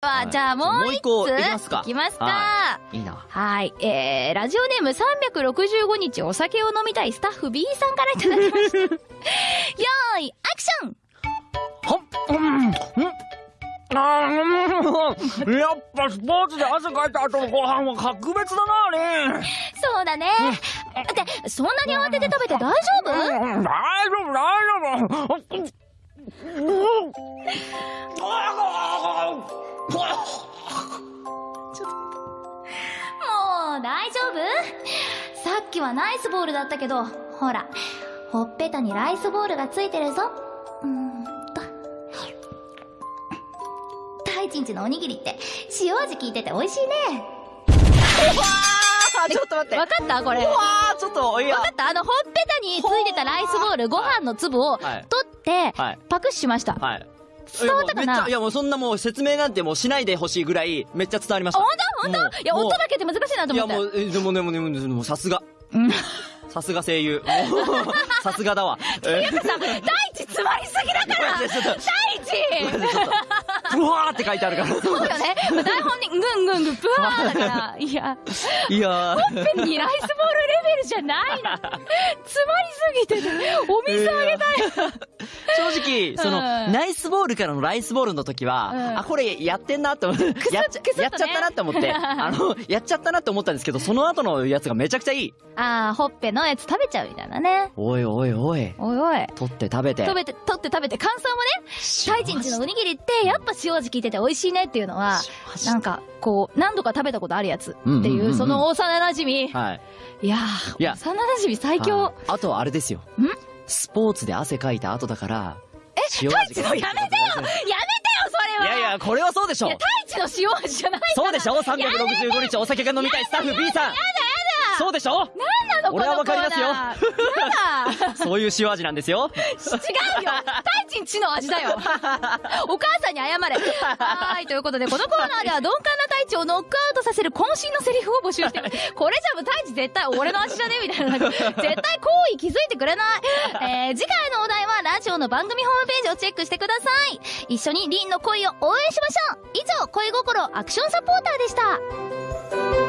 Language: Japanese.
は、いじゃあもう一個いきますかいきますか。はいいいな。はい。えー、ラジオネーム365日お酒を飲みたいスタッフ B さんからいただきました。よーい、アクションはっ、うん、うん。あん、やっぱスポーツで汗かいた後のご飯は格別だな、あれ。そうだね。って、そんなに慌てて食べて大丈夫？うん大丈夫、大丈夫。うんもう大丈夫？さっきはナイスボールだったけど、ほら、ほっぺたにライスボールがついてるぞ。うーんと。大ちんちのおにぎりって塩味効いてて美味しいね。あ、ちょっと待って。わかった？これ。わうわー、ちょっと、いや。かった？あの、ほっぺたについてたライスボール、ご飯の粒を取はいって、はい。パクッしました。はい。伝わったかな？いやもうそんなもう説明なんてもうしないでほしいぐらい、めっちゃ伝わりました。あ、ほんとほんもうといや、音だけって難しいなといや思って。もう、えでもね、もうね、もさすが。うん。さすが声優。さすがだわ。大地詰まりすぎだから大地ちょっと、ふわーって書いてあるから。そうよね。台本に、ぐんぐんぐん、ブワーだから。いや、いやー。ペンにライスボールレベルじゃないの。詰まりすぎてて、お水あげたい。正直、その、うんナイスボールからのライスボールの時は、うんあ、これやってんなって思 って、やっちゃ、っとねやっちゃったなって思って、あの、やっちゃったなって思ったんですけど、その後のやつがめちゃくちゃいい。あー、ほっぺのやつ食べちゃうみたいなね。おいおいおい。おいおい。取って食べて。食べて、取って食べて、感想もね、大地んちのおにぎりって、やっぱ塩味効いてて美味しいねっていうのは、なんか、こう、何度か食べたことあるやつっていう、その幼馴染はい。いやいやー、幼馴染最強はい。あとはあれですよ。スポーツで汗かいた後だから、え塩味が。やめてよやめてよ、それは。いやいや、これはそうでしょ。いや、太一の塩味じゃないそうでしょ ?365 日お酒が飲みたいスタッフ B さん。そうでしょ？なんなの俺はわかりますよだ そういう塩味なんですよ。違うよ太一んちの味だよ お母さんに謝れはーい、ということで、このコーナーでは鈍感な太一をノックアウトさせる渾身のセリフを募集して。これじゃもう太一絶対俺の味じゃねみたいな。絶対好意気づいてくれない。えー、次回のお題はラジオの番組ホームページをチェックしてください。一緒にリンの恋を応援しましょう以上、恋心アクションサポーターでした。